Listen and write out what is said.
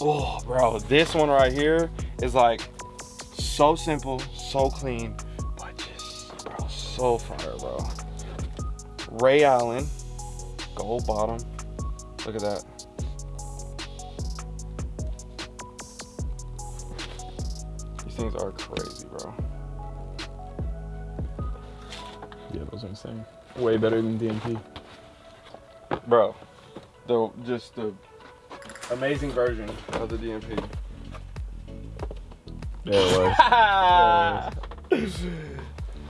Oh, bro, this one right here is like so simple, so clean, but just, bro, so fire, bro. Ray Allen, gold bottom. Look at that. These things are crazy, bro. Yeah, those are insane. Way better than DMP. Bro, the just the amazing version of the DMP. There it was. There it is.